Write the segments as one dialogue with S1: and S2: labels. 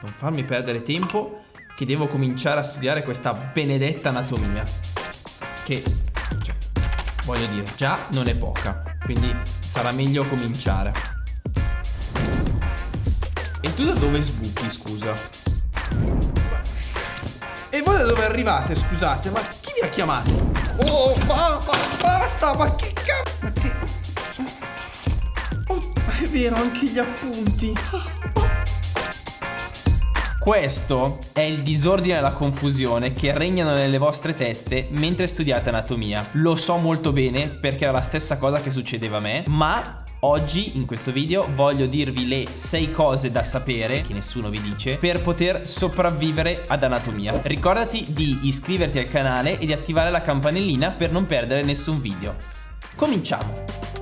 S1: non farmi perdere tempo che devo cominciare a studiare questa benedetta anatomia. Che, cioè, voglio dire, già non è poca, quindi sarà meglio cominciare. E tu da dove sbuchi, scusa? E voi da dove arrivate, scusate? Ma chi vi ha chiamato? Oh, ma, ma basta, ma che cazzo? Ma che... Oh, è vero, anche gli appunti. Questo è il disordine e la confusione che regnano nelle vostre teste mentre studiate anatomia. Lo so molto bene perché era la stessa cosa che succedeva a me, ma Oggi in questo video voglio dirvi le 6 cose da sapere, che nessuno vi dice, per poter sopravvivere ad anatomia. Ricordati di iscriverti al canale e di attivare la campanellina per non perdere nessun video. Cominciamo!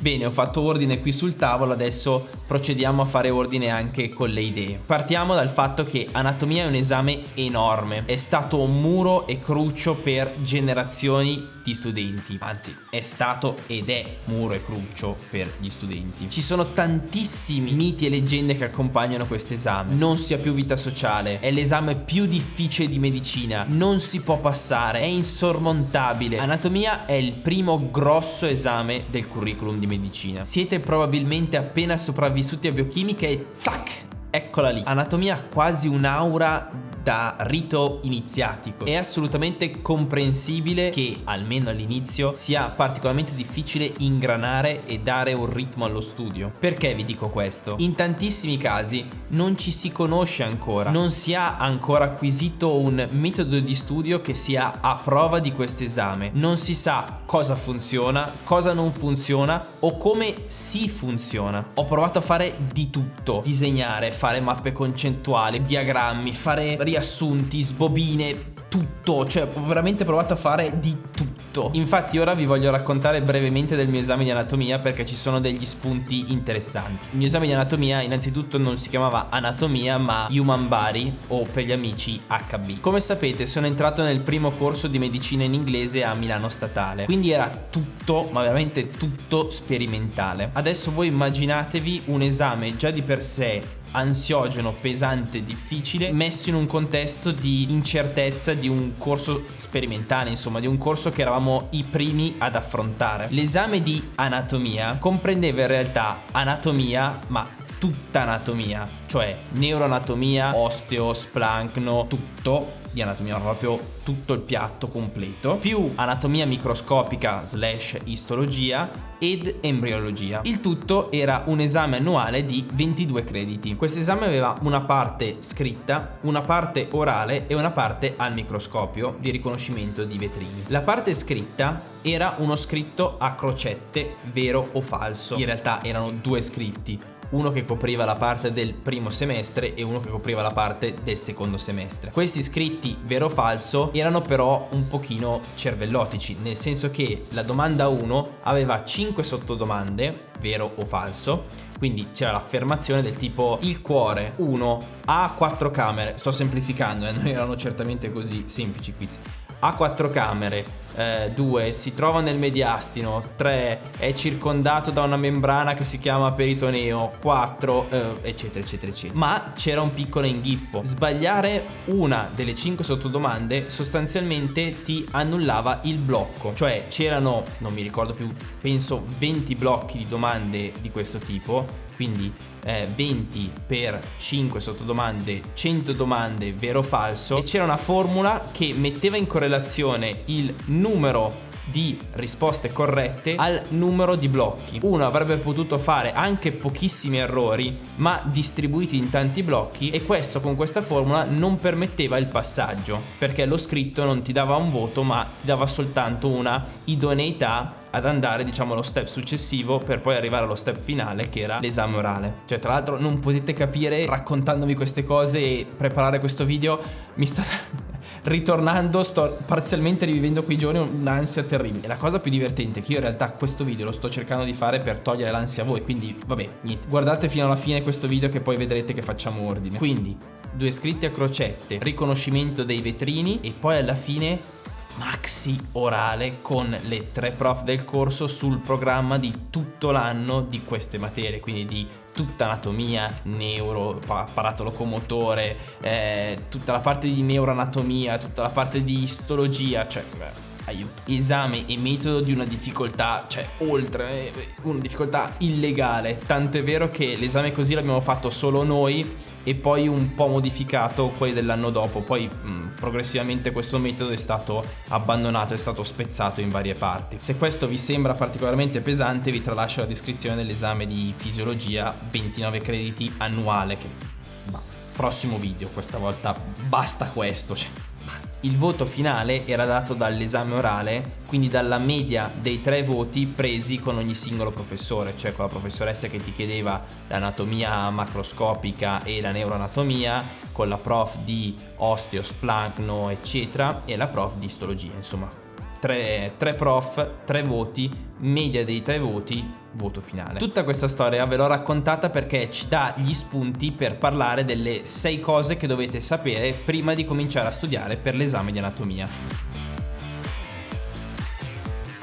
S1: Bene, ho fatto ordine qui sul tavolo, adesso procediamo a fare ordine anche con le idee. Partiamo dal fatto che anatomia è un esame enorme, è stato un muro e cruccio per generazioni di studenti, anzi è stato ed è muro e cruccio per gli studenti. Ci sono tantissimi miti e leggende che accompagnano questo esame, non si ha più vita sociale, è l'esame più difficile di medicina, non si può passare, è insormontabile. Anatomia è il primo grosso esame del curriculum di medicina. Siete probabilmente appena sopravvissuti a biochimica e zac! Eccola lì. Anatomia quasi un'aura da rito iniziatico. È assolutamente comprensibile che, almeno all'inizio, sia particolarmente difficile ingranare e dare un ritmo allo studio. Perché vi dico questo? In tantissimi casi non ci si conosce ancora, non si ha ancora acquisito un metodo di studio che sia a prova di questo esame, non si sa cosa funziona, cosa non funziona o come si funziona. Ho provato a fare di tutto, disegnare, fare mappe concettuali, diagrammi, fare riassunti, sbobine, tutto, cioè ho veramente provato a fare di tutto. Infatti ora vi voglio raccontare brevemente del mio esame di anatomia perché ci sono degli spunti interessanti. Il mio esame di anatomia innanzitutto non si chiamava anatomia ma Human Body o per gli amici HB. Come sapete sono entrato nel primo corso di medicina in inglese a Milano Statale, quindi era tutto, ma veramente tutto sperimentale. Adesso voi immaginatevi un esame già di per sé ansiogeno, pesante, difficile, messo in un contesto di incertezza di un corso sperimentale, insomma, di un corso che eravamo i primi ad affrontare. L'esame di anatomia comprendeva in realtà anatomia, ma tutta anatomia, cioè neuroanatomia, osteo, splancno, tutto di anatomia, proprio tutto il piatto completo, più anatomia microscopica slash istologia ed embriologia. Il tutto era un esame annuale di 22 crediti. Questo esame aveva una parte scritta, una parte orale e una parte al microscopio di riconoscimento di vetrini. La parte scritta era uno scritto a crocette, vero o falso. In realtà erano due scritti, uno che copriva la parte del primo semestre e uno che copriva la parte del secondo semestre. Questi scritti vero o falso erano però un pochino cervellotici, nel senso che la domanda 1 aveva 5 sottodomande, vero o falso, quindi c'era l'affermazione del tipo il cuore 1 ha 4 camere, sto semplificando, eh, non erano certamente così semplici quiz, ha 4 camere, 2 eh, si trova nel mediastino, 3 è circondato da una membrana che si chiama peritoneo, 4 eh, eccetera eccetera eccetera. Ma c'era un piccolo inghippo, sbagliare una delle 5 sottodomande sostanzialmente ti annullava il blocco, cioè c'erano, non mi ricordo più, penso 20 blocchi di domande di questo tipo. Quindi eh, 20 per 5 sottodomande, 100 domande vero o falso. E c'era una formula che metteva in correlazione il numero di risposte corrette al numero di blocchi. Uno avrebbe potuto fare anche pochissimi errori, ma distribuiti in tanti blocchi e questo con questa formula non permetteva il passaggio, perché lo scritto non ti dava un voto, ma ti dava soltanto una idoneità ad andare diciamo allo step successivo per poi arrivare allo step finale che era l'esame orale cioè tra l'altro non potete capire raccontandovi queste cose e preparare questo video mi sta ritornando sto parzialmente rivivendo quei giorni un'ansia terribile. La cosa più divertente è che io in realtà questo video lo sto cercando di fare per togliere l'ansia a voi quindi vabbè niente. Guardate fino alla fine questo video che poi vedrete che facciamo ordine. Quindi due scritti a crocette riconoscimento dei vetrini e poi alla fine maxi orale con le tre prof del corso sul programma di tutto l'anno di queste materie, quindi di tutta anatomia, neuro, apparato locomotore, eh, tutta la parte di neuroanatomia, tutta la parte di istologia, cioè beh, aiuto. Esame e metodo di una difficoltà, cioè oltre, eh, una difficoltà illegale, tanto è vero che l'esame così l'abbiamo fatto solo noi e poi un po' modificato quelli dell'anno dopo, poi mh, progressivamente questo metodo è stato abbandonato, è stato spezzato in varie parti. Se questo vi sembra particolarmente pesante vi tralascio la descrizione dell'esame di fisiologia 29 crediti annuale che... Bah, prossimo video, questa volta basta questo, cioè il voto finale era dato dall'esame orale, quindi dalla media dei tre voti presi con ogni singolo professore, cioè con la professoressa che ti chiedeva l'anatomia macroscopica e la neuroanatomia, con la prof di osteosplagno eccetera e la prof di istologia, insomma tre, tre prof, tre voti, media dei tre voti, voto finale. Tutta questa storia ve l'ho raccontata perché ci dà gli spunti per parlare delle sei cose che dovete sapere prima di cominciare a studiare per l'esame di anatomia.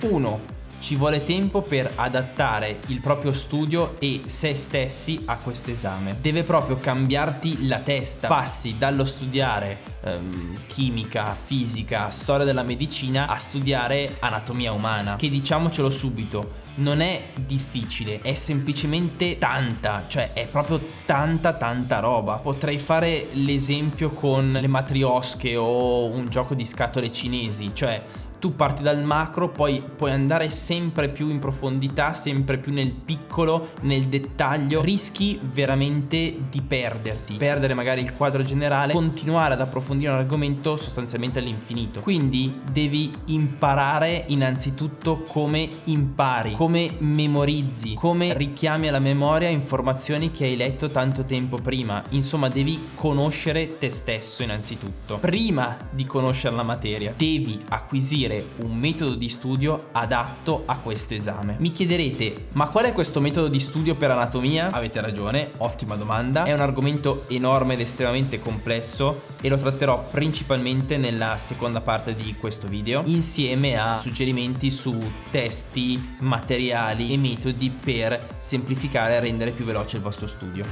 S1: 1 ci vuole tempo per adattare il proprio studio e se stessi a questo esame. Deve proprio cambiarti la testa. Passi dallo studiare ehm, chimica, fisica, storia della medicina a studiare anatomia umana, che diciamocelo subito, non è difficile, è semplicemente tanta, cioè è proprio tanta tanta roba. Potrei fare l'esempio con le matriosche o un gioco di scatole cinesi, cioè tu parti dal macro, poi puoi andare sempre più in profondità, sempre più nel piccolo, nel dettaglio, rischi veramente di perderti, perdere magari il quadro generale, continuare ad approfondire un argomento sostanzialmente all'infinito. Quindi devi imparare innanzitutto come impari, come memorizzi, come richiami alla memoria informazioni che hai letto tanto tempo prima. Insomma, devi conoscere te stesso innanzitutto. Prima di conoscere la materia, devi acquisire scegliere un metodo di studio adatto a questo esame. Mi chiederete, ma qual è questo metodo di studio per anatomia? Avete ragione, ottima domanda. È un argomento enorme ed estremamente complesso e lo tratterò principalmente nella seconda parte di questo video insieme a suggerimenti su testi, materiali e metodi per semplificare e rendere più veloce il vostro studio.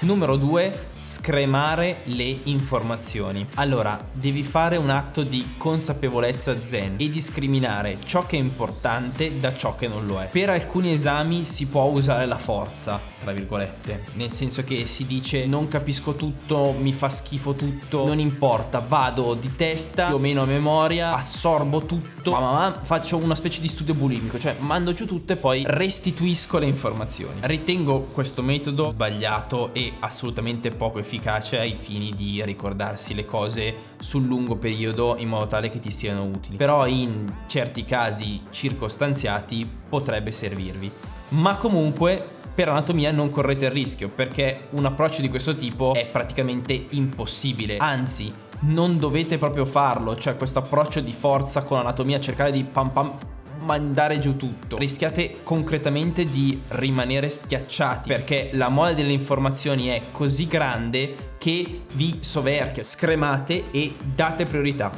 S1: Numero 2 scremare le informazioni. Allora, devi fare un atto di consapevolezza zen e discriminare ciò che è importante da ciò che non lo è. Per alcuni esami si può usare la forza, tra virgolette, nel senso che si dice non capisco tutto, mi fa schifo tutto, non importa, vado di testa più o meno a memoria, assorbo tutto, ma, ma faccio una specie di studio bulimico, cioè mando giù tutto e poi restituisco le informazioni. Ritengo questo metodo sbagliato e assolutamente poco poco efficace ai fini di ricordarsi le cose sul lungo periodo in modo tale che ti siano utili. Però in certi casi circostanziati potrebbe servirvi. Ma comunque per anatomia non correte il rischio perché un approccio di questo tipo è praticamente impossibile. Anzi, non dovete proprio farlo, cioè questo approccio di forza con anatomia, cercare di pam pam mandare giù tutto. Rischiate concretamente di rimanere schiacciati perché la mole delle informazioni è così grande che vi soverchia. Scremate e date priorità.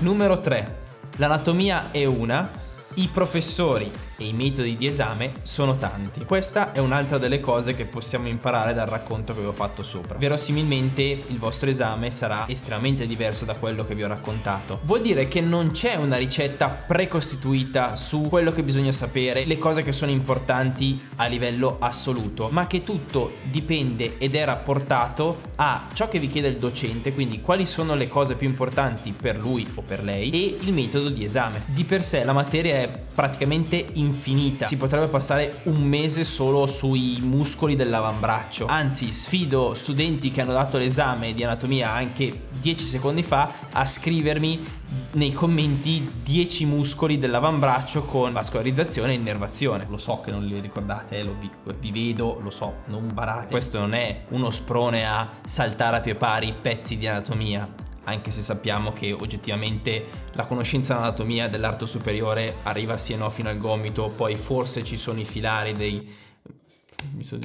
S1: Numero 3. L'anatomia è una, i professori e i metodi di esame sono tanti. Questa è un'altra delle cose che possiamo imparare dal racconto che vi ho fatto sopra. Verosimilmente il vostro esame sarà estremamente diverso da quello che vi ho raccontato. Vuol dire che non c'è una ricetta precostituita su quello che bisogna sapere, le cose che sono importanti a livello assoluto, ma che tutto dipende ed è rapportato a ciò che vi chiede il docente, quindi quali sono le cose più importanti per lui o per lei e il metodo di esame. Di per sé la materia è praticamente infinita infinita. Si potrebbe passare un mese solo sui muscoli dell'avambraccio. Anzi, sfido studenti che hanno dato l'esame di anatomia anche 10 secondi fa a scrivermi nei commenti 10 muscoli dell'avambraccio con vascolarizzazione e innervazione. Lo so che non li ricordate, eh, lo vi, vi, vedo, lo so, non barate. Questo non è uno sprone a saltare a pie pari pezzi di anatomia anche se sappiamo che oggettivamente la conoscenza dell'anatomia dell'arto superiore arriva sì e no fino al gomito, poi forse ci sono i filari dei... mi so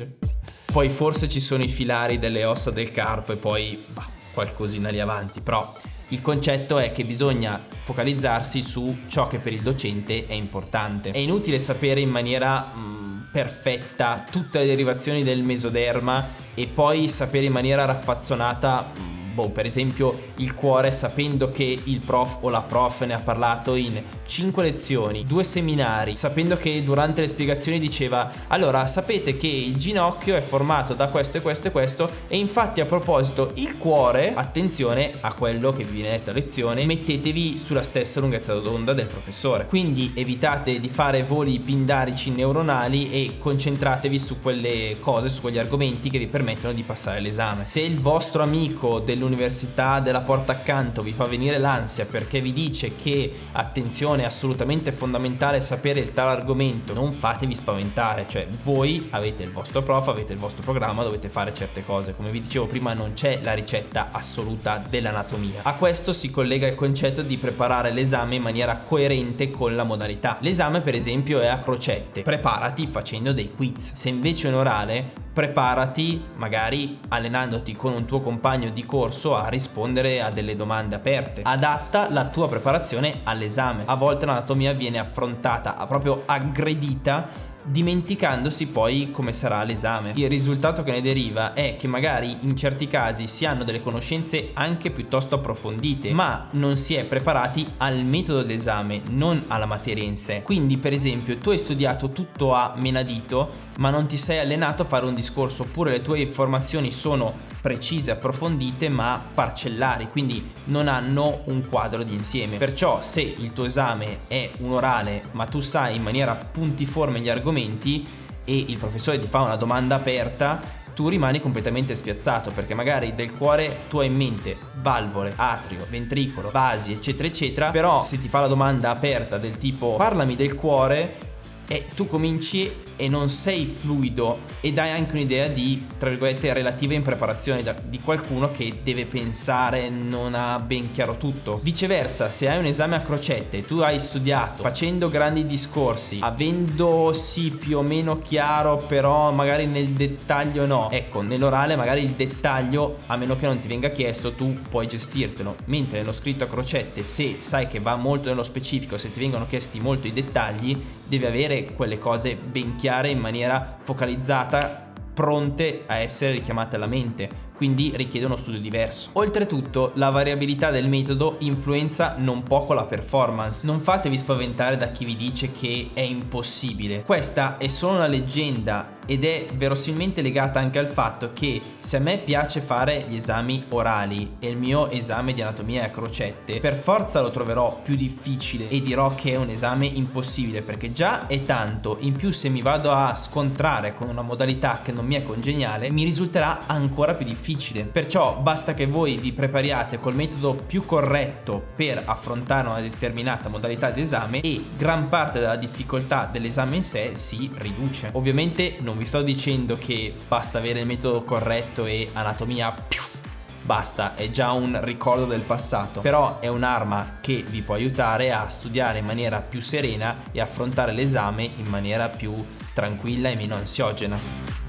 S1: poi forse ci sono i filari delle ossa del carpo e poi bah, qualcosina lì avanti, però il concetto è che bisogna focalizzarsi su ciò che per il docente è importante. È inutile sapere in maniera mh, mm, perfetta tutte le derivazioni del mesoderma e poi sapere in maniera raffazzonata mh, mm, boh, per esempio il cuore sapendo che il prof o la prof ne ha parlato in 5 lezioni, 2 seminari, sapendo che durante le spiegazioni diceva allora sapete che il ginocchio è formato da questo e questo e questo e infatti a proposito il cuore, attenzione a quello che vi viene detto a lezione, mettetevi sulla stessa lunghezza d'onda del professore. Quindi evitate di fare voli pindarici neuronali e concentratevi su quelle cose, su quegli argomenti che vi permettono di passare l'esame. Se il vostro amico dell'università dell'università della porta accanto vi fa venire l'ansia perché vi dice che attenzione è assolutamente fondamentale sapere il tal argomento, non fatevi spaventare, cioè voi avete il vostro prof, avete il vostro programma, dovete fare certe cose, come vi dicevo prima non c'è la ricetta assoluta dell'anatomia. A questo si collega il concetto di preparare l'esame in maniera coerente con la modalità. L'esame per esempio è a crocette, preparati facendo dei quiz, se invece è un orale preparati magari allenandoti con un tuo compagno di corso a rispondere a delle domande aperte. Adatta la tua preparazione all'esame. A volte l'anatomia viene affrontata, proprio aggredita dimenticandosi poi come sarà l'esame. Il risultato che ne deriva è che magari in certi casi si hanno delle conoscenze anche piuttosto approfondite, ma non si è preparati al metodo d'esame, non alla materia in sé. Quindi, per esempio, tu hai studiato tutto a menadito, ma non ti sei allenato a fare un discorso, oppure le tue informazioni sono precise, approfondite, ma parcellari, quindi non hanno un quadro di insieme. Perciò se il tuo esame è un orale, ma tu sai in maniera puntiforme gli argomenti e il professore ti fa una domanda aperta, tu rimani completamente spiazzato perché magari del cuore tu hai in mente valvole, atrio, ventricolo, vasi, eccetera, eccetera, però se ti fa la domanda aperta del tipo parlami del cuore e tu cominci e non sei fluido e dai anche un'idea di, tra virgolette, relativa impreparazione di qualcuno che deve pensare, non ha ben chiaro tutto. Viceversa, se hai un esame a crocette, tu hai studiato facendo grandi discorsi, avendo sì più o meno chiaro, però magari nel dettaglio no. Ecco, nell'orale magari il dettaglio, a meno che non ti venga chiesto, tu puoi gestirtelo. Mentre nello scritto a crocette, se sai che va molto nello specifico, se ti vengono chiesti molto i dettagli, devi avere quelle cose ben chiare in maniera focalizzata pronte a essere richiamate alla mente quindi richiede uno studio diverso. Oltretutto, la variabilità del metodo influenza non poco la performance. Non fatevi spaventare da chi vi dice che è impossibile. Questa è solo una leggenda ed è verosimilmente legata anche al fatto che se a me piace fare gli esami orali e il mio esame di anatomia a crocette, per forza lo troverò più difficile e dirò che è un esame impossibile perché già è tanto, in più se mi vado a scontrare con una modalità che non mi è congeniale, mi risulterà ancora più difficile. Perciò basta che voi vi prepariate col metodo più corretto per affrontare una determinata modalità di esame e gran parte della difficoltà dell'esame in sé si riduce. Ovviamente non vi sto dicendo che basta avere il metodo corretto e anatomia più basta, è già un ricordo del passato, però è un'arma che vi può aiutare a studiare in maniera più serena e affrontare l'esame in maniera più tranquilla e meno ansiogena.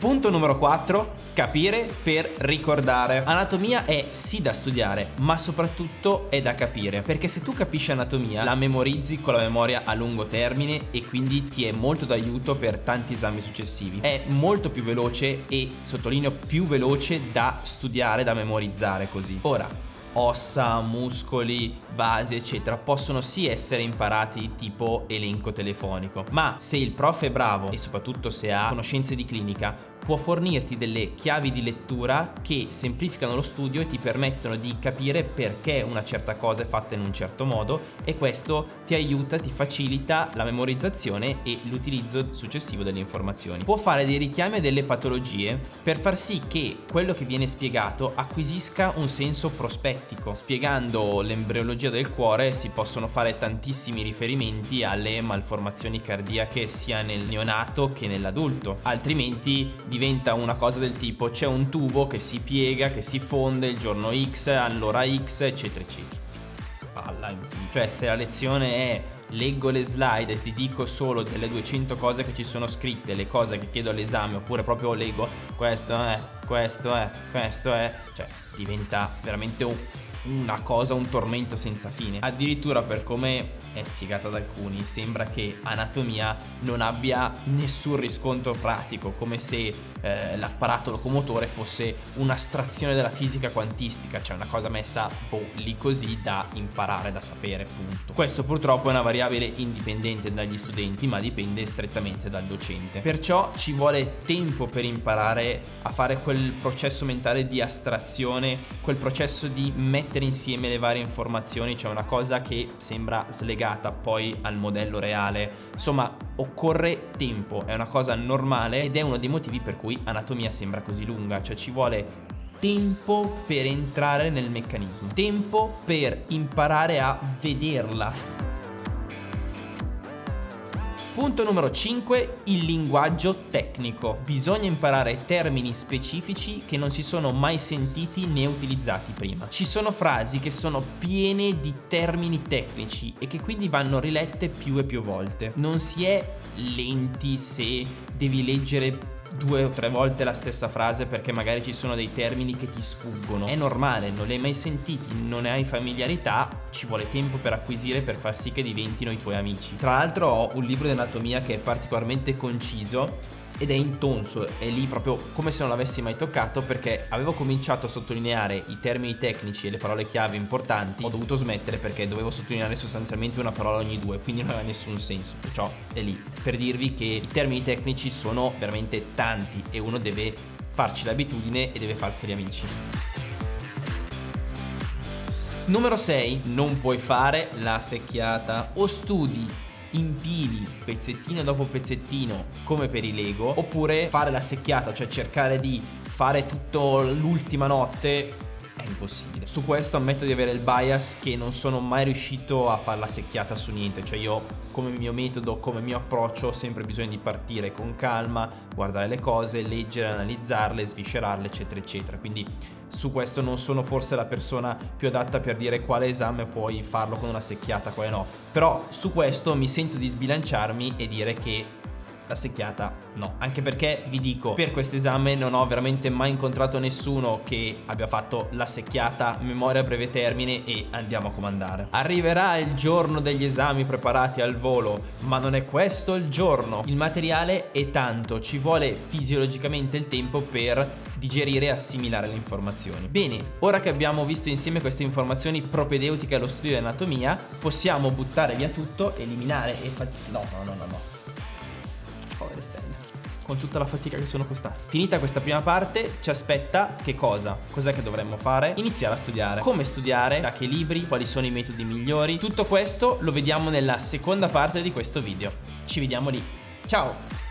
S1: Punto numero 4 Capire per ricordare. Anatomia è sì da studiare, ma soprattutto è da capire, perché se tu capisci anatomia, la memorizzi con la memoria a lungo termine e quindi ti è molto d'aiuto per tanti esami successivi. È molto più veloce e sottolineo più veloce da studiare, da memorizzare così. Ora, ossa, muscoli, vasi, eccetera, possono sì essere imparati tipo elenco telefonico, ma se il prof è bravo e soprattutto se ha conoscenze di clinica, può fornirti delle chiavi di lettura che semplificano lo studio e ti permettono di capire perché una certa cosa è fatta in un certo modo e questo ti aiuta, ti facilita la memorizzazione e l'utilizzo successivo delle informazioni. Può fare dei richiami a delle patologie per far sì che quello che viene spiegato acquisisca un senso prospettico. Spiegando l'embriologia del cuore si possono fare tantissimi riferimenti alle malformazioni cardiache sia nel neonato che nell'adulto, altrimenti diventa una cosa del tipo c'è un tubo che si piega, che si fonde il giorno X, all'ora X, eccetera, eccetera. palla infinita. Cioè se la lezione è leggo le slide e ti dico solo delle 200 cose che ci sono scritte, le cose che chiedo all'esame, oppure proprio leggo questo è, questo è, questo è, cioè diventa veramente un una cosa, un tormento senza fine. Addirittura per come è spiegata da alcuni, sembra che anatomia non abbia nessun riscontro pratico, come se eh, l'apparato locomotore fosse un'astrazione della fisica quantistica, cioè una cosa messa boh, lì così da imparare, da sapere, punto. Questo purtroppo è una variabile indipendente dagli studenti, ma dipende strettamente dal docente. Perciò ci vuole tempo per imparare a fare quel processo mentale di astrazione, quel processo di mettere mettere insieme le varie informazioni, cioè una cosa che sembra slegata poi al modello reale. Insomma, occorre tempo, è una cosa normale ed è uno dei motivi per cui anatomia sembra così lunga, cioè ci vuole tempo per entrare nel meccanismo, tempo per imparare a vederla Punto numero 5, il linguaggio tecnico. Bisogna imparare termini specifici che non si sono mai sentiti né utilizzati prima. Ci sono frasi che sono piene di termini tecnici e che quindi vanno rilette più e più volte. Non si è lenti se devi leggere due o tre volte la stessa frase perché magari ci sono dei termini che ti sfuggono. È normale, non li hai mai sentiti, non ne hai familiarità, ci vuole tempo per acquisire per far sì che diventino i tuoi amici. Tra l'altro ho un libro di anatomia che è particolarmente conciso ed è intonso, è lì proprio come se non l'avessi mai toccato perché avevo cominciato a sottolineare i termini tecnici e le parole chiave importanti, ho dovuto smettere perché dovevo sottolineare sostanzialmente una parola ogni due, quindi non aveva nessun senso, perciò è lì per dirvi che i termini tecnici sono veramente tanti e uno deve farci l'abitudine e deve farseli amici. Numero 6, non puoi fare la secchiata. O studi impili pezzettino dopo pezzettino come per i Lego oppure fare la secchiata, cioè cercare di fare tutto l'ultima notte è impossibile. Su questo ammetto di avere il bias che non sono mai riuscito a fare la secchiata su niente, cioè io come mio metodo, come mio approccio ho sempre bisogno di partire con calma, guardare le cose, leggere, analizzarle, sviscerarle, eccetera, eccetera. Quindi su questo non sono forse la persona più adatta per dire quale esame puoi farlo con una secchiata, quale no. Però su questo mi sento di sbilanciarmi e dire che la secchiata no. Anche perché vi dico, per questo esame non ho veramente mai incontrato nessuno che abbia fatto la secchiata, memoria a breve termine e andiamo a comandare. Arriverà il giorno degli esami preparati al volo, ma non è questo il giorno. Il materiale è tanto, ci vuole fisiologicamente il tempo per digerire e assimilare le informazioni. Bene, ora che abbiamo visto insieme queste informazioni propedeutiche allo studio di anatomia, possiamo buttare via tutto, eliminare e... No, no, no, no, no con tutta la fatica che sono costate. Finita questa prima parte, ci aspetta che cosa? Cos'è che dovremmo fare? Iniziare a studiare. Come studiare? Da che libri? Quali sono i metodi migliori? Tutto questo lo vediamo nella seconda parte di questo video. Ci vediamo lì. Ciao!